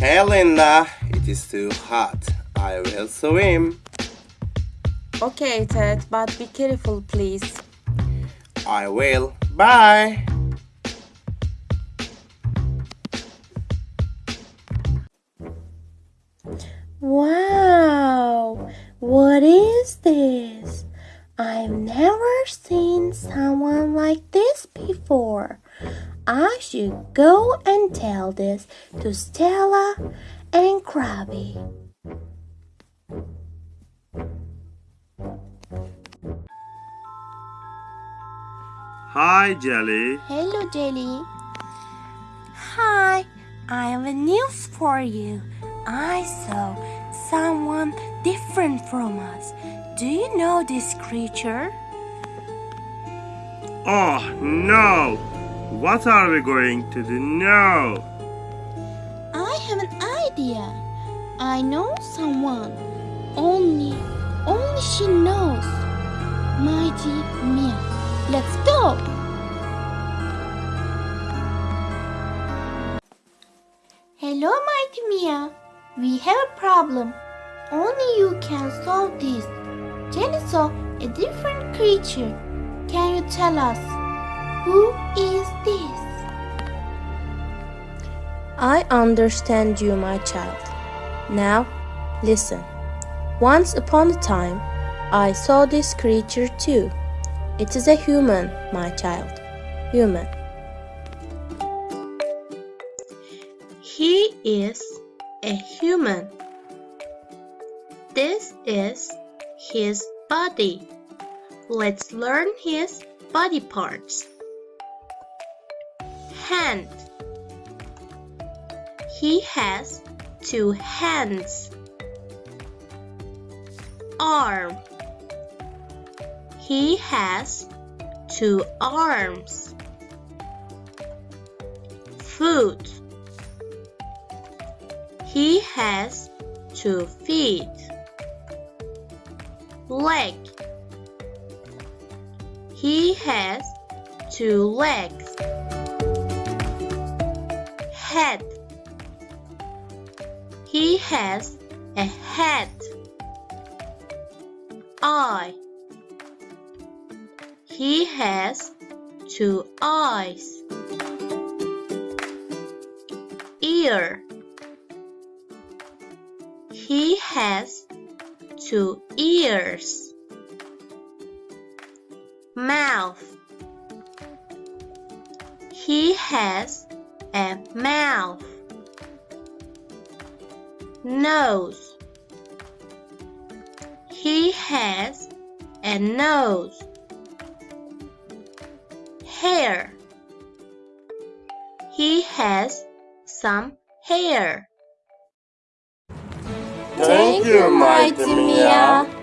Hey Linda, it is too hot. I will swim. Okay, Ted, but be careful, please. I will. Bye. Wow, what is this? I've never seen someone like this before. I should go and tell this to Stella and Krabby. Hi, Jelly. Hello, Jelly. Hi, I have a news for you. I saw someone different from us. Do you know this creature? Oh, no. What are we going to do now? I have an idea. I know someone. Only, only she knows. Mighty Mia. Let's go. Hello, Mighty Mia. We have a problem. Only you can solve this. Jenny saw a different creature. Can you tell us who is this? I understand you, my child. Now, listen. Once upon a time, I saw this creature too. It is a human, my child. Human. He is a human. This is his body. Let's learn his body parts. Hand. He has two hands. Arm. He has two arms. Foot. He has two feet. Leg. He has two legs. Head. He has a head. Eye. He has two eyes. Ear. He has two ears. Mouth. He has a mouth. Nose. He has a nose. Hair. He has some hair. Thank you, Mighty.